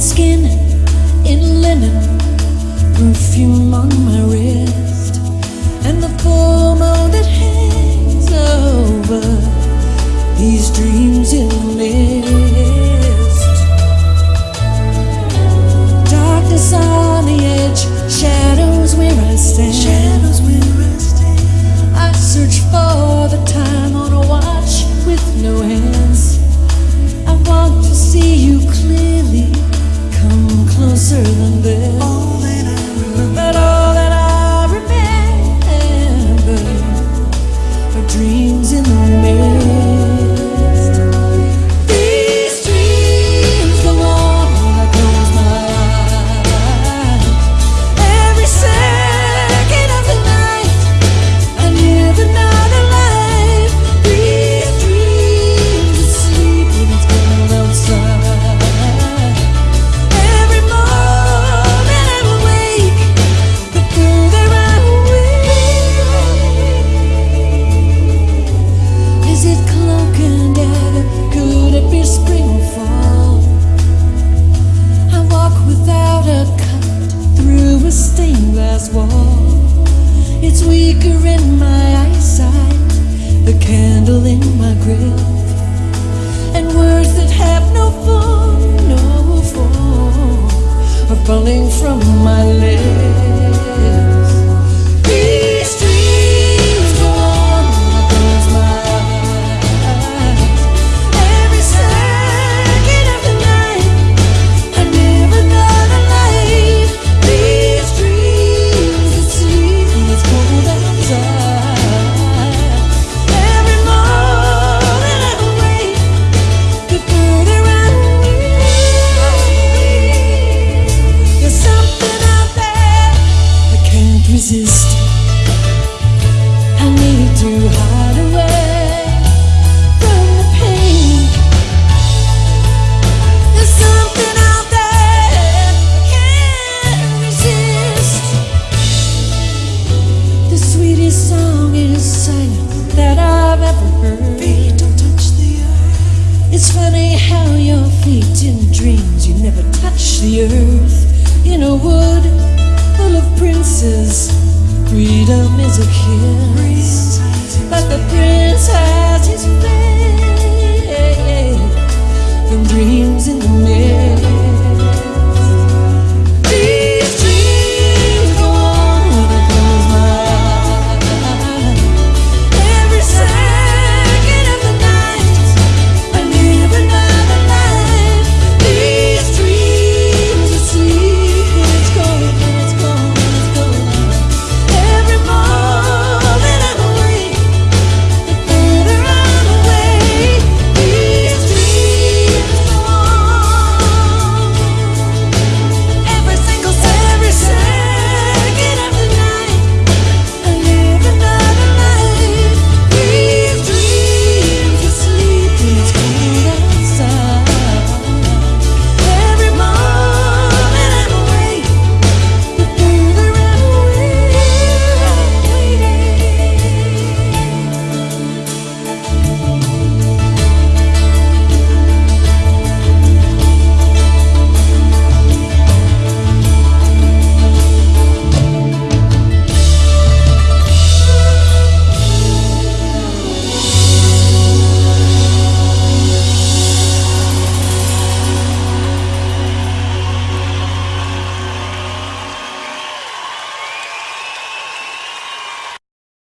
skin in linen, perfume on my glass wall. It's weaker in my eyesight, the candle in my grill, and words that have no form, no form, are falling from my lips. in dreams, you never touch the earth. In a wood full of princes Freedom is a kiss